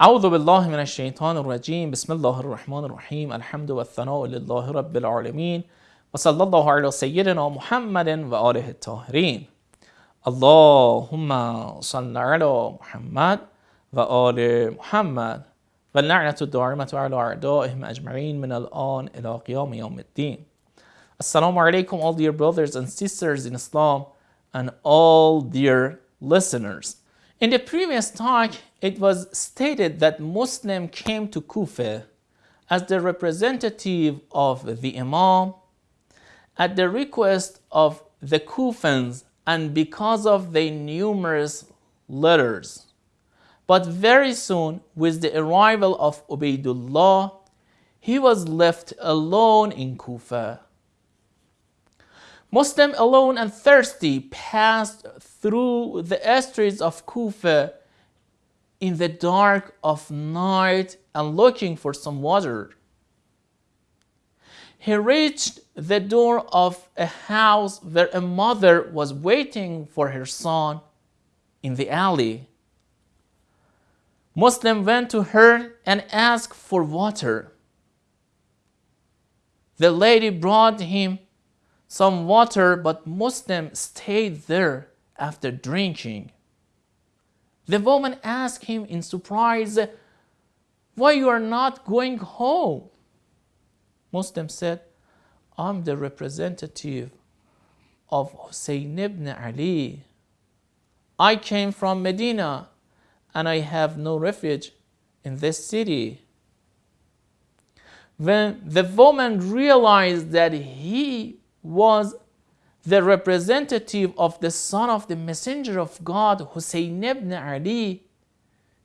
أعوذ بالله من الشيطان الرجيم. بسم الله الرحمن الرحيم. الحمد والثناء لله رب العالمين. وصلى الله على سيدنا محمد وآله الطاهرين. اللهم صل على محمد وآل محمد. واللعنة الدائمة على أعدائهم أجمعين من الآن إلى قيام يوم الدين. Assalamu alaikum all dear brothers and sisters in Islam and all dear listeners. In the previous talk, it was stated that Muslim came to Kufa as the representative of the Imam at the request of the Kufans and because of their numerous letters. But very soon, with the arrival of Ubaidullah, he was left alone in Kufa. Muslim alone and thirsty passed through the streets of Kufa in the dark of night and looking for some water. He reached the door of a house where a mother was waiting for her son in the alley. Muslim went to her and asked for water. The lady brought him some water, but Muslim stayed there after drinking. The woman asked him in surprise, Why you are not going home? Muslim said, I'm the representative of Hussein ibn Ali. I came from Medina and I have no refuge in this city. When the woman realized that he was the representative of the son of the messenger of God, Hussein ibn Ali,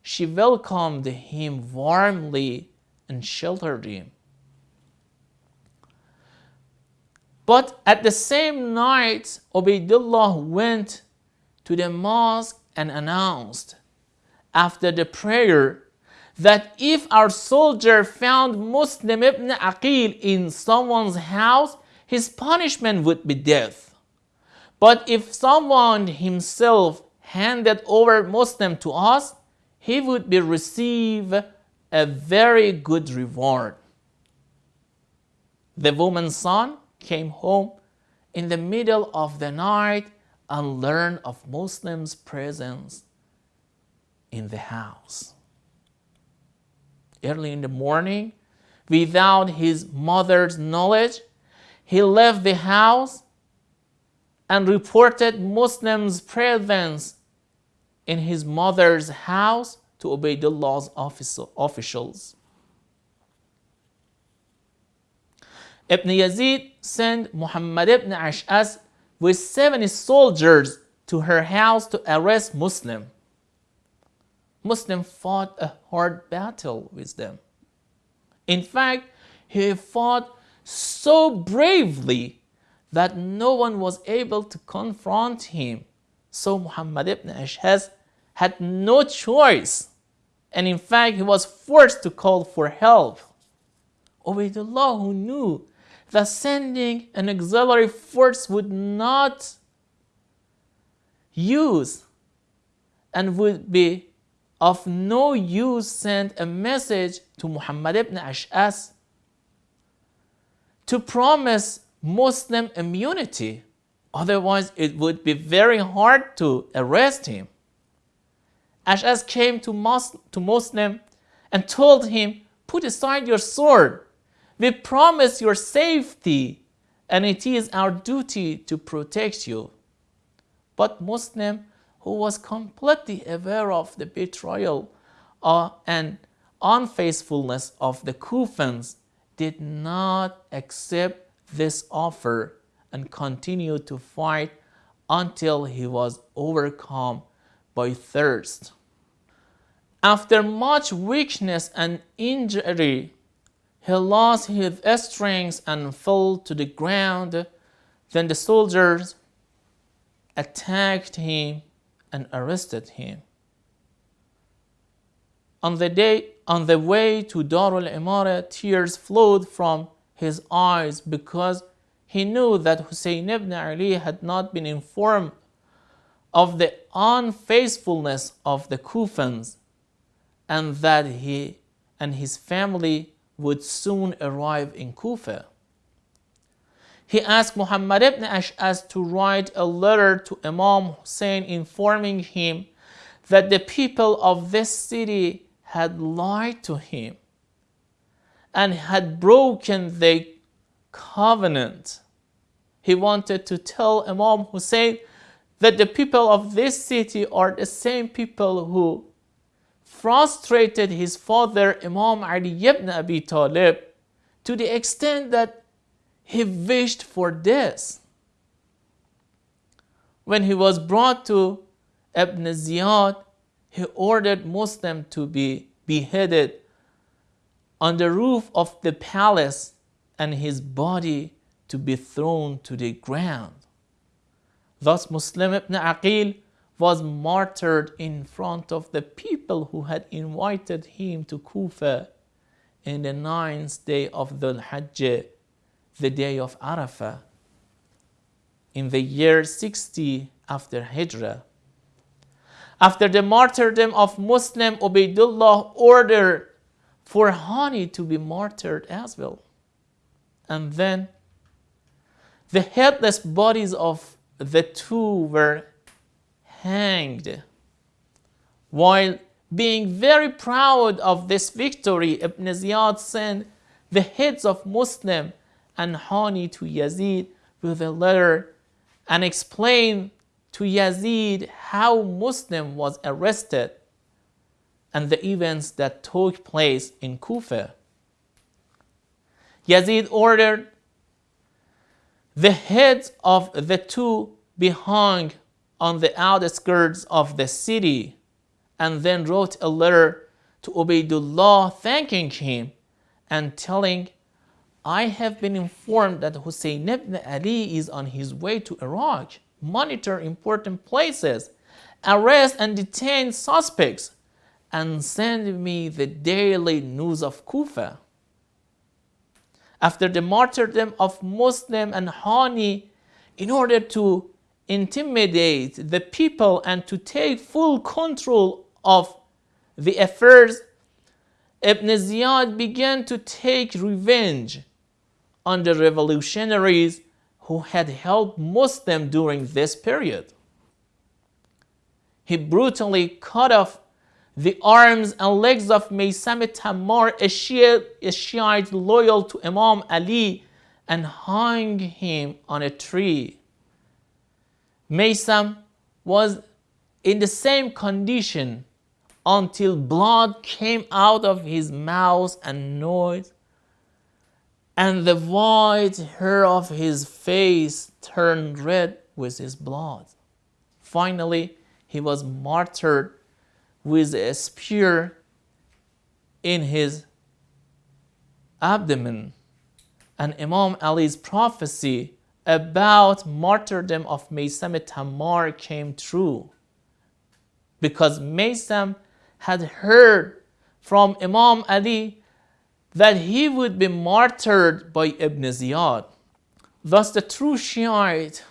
she welcomed him warmly and sheltered him. But at the same night, Ubaidullah went to the mosque and announced after the prayer that if our soldier found Muslim ibn Aqil in someone's house, his punishment would be death. But if someone himself handed over Muslim to us, he would be receive a very good reward. The woman's son came home in the middle of the night and learned of Muslims' presence in the house. Early in the morning, without his mother's knowledge, he left the house and reported Muslims' presence in his mother's house to Ubaidullah's officials. Ibn Ziyad sent Muhammad ibn Ash'as with 70 soldiers to her house to arrest Muslim. Muslim fought a hard battle with them. In fact, he fought so bravely that no one was able to confront him. So Muhammad ibn Ash'as had no choice. And in fact, he was forced to call for help. Ubaidullah, who knew that sending an auxiliary force would not use and would be of no use, sent a message to Muhammad ibn Ash'as to promise Muslim immunity. Otherwise, it would be very hard to arrest him. Ash'as came to, to Muslim and told him, put aside your sword. We promise your safety and it is our duty to protect you. But Muslim, who was completely aware of the betrayal uh, and unfaithfulness of the Kufans, did not accept this offer and continued to fight until he was overcome by thirst. After much weakness and injury, he lost his strength and fell to the ground. Then the soldiers attacked him and arrested him. On the day on the way to Darul Imara, tears flowed from his eyes because he knew that Hussein ibn Ali had not been informed of the unfaithfulness of the Kufans and that he and his family would soon arrive in Kufa. He asked Muhammad ibn Ash'as to write a letter to Imam Hussein informing him that the people of this city had lied to him and had broken the covenant. He wanted to tell Imam Hussein that the people of this city are the same people who frustrated his father Imam Ali ibn Abi Talib to the extent that he wished for this. When he was brought to Ibn Ziyad, he ordered Muslim to be beheaded on the roof of the palace and his body to be thrown to the ground. Thus Muslim ibn Aqil was martyred in front of the people who had invited him to Kufa in the ninth day of the Hajj, the day of Arafah, in the year 60 after Hijrah. After the martyrdom of Muslim, Ubaidullah ordered for Hani to be martyred as well. And then the headless bodies of the two were hanged. While being very proud of this victory, Ibn Ziyad sent the heads of Muslim and Hani to Yazid with a letter and explained to Yazid how Muslim was arrested and the events that took place in Kufa. Yazid ordered the heads of the two be hung on the outskirts of the city and then wrote a letter to Ubaidullah thanking him and telling, I have been informed that Hussein ibn Ali is on his way to Iraq. Monitor important places, arrest and detain suspects, and send me the daily news of Kufa. After the martyrdom of Muslim and Hani, in order to intimidate the people and to take full control of the affairs, Ibn Ziyad began to take revenge on the revolutionaries who had helped Muslim during this period. He brutally cut off the arms and legs of Maysam Shiite, a Shiite loyal to Imam Ali, and hung him on a tree. Maysam was in the same condition until blood came out of his mouth and nose, and the white hair of his face turned red with his blood. Finally, he was martyred with a spear in his abdomen. And Imam Ali's prophecy about martyrdom of Maysam Tammar came true because Maysam had heard from Imam Ali that he would be martyred by Ibn Ziyad. Thus the true Shiite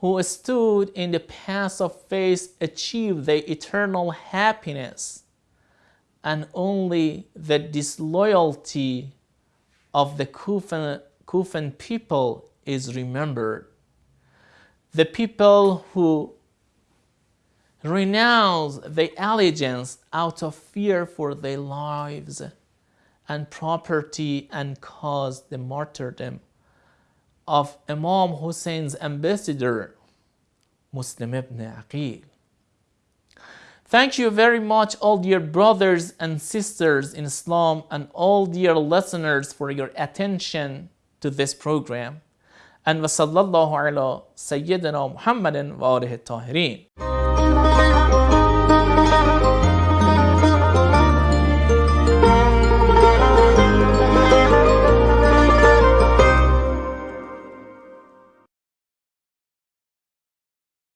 who stood in the path of faith achieved the eternal happiness and only the disloyalty of the Kufan, Kufan people is remembered. The people who renounce the allegiance out of fear for their lives and property and caused the martyrdom of Imam Hussein's ambassador, Muslim ibn Aqil. Thank you very much all dear brothers and sisters in Islam and all dear listeners for your attention to this program. And wa sallallahu ala sayyidina Muhammadin wa alihi tahirin.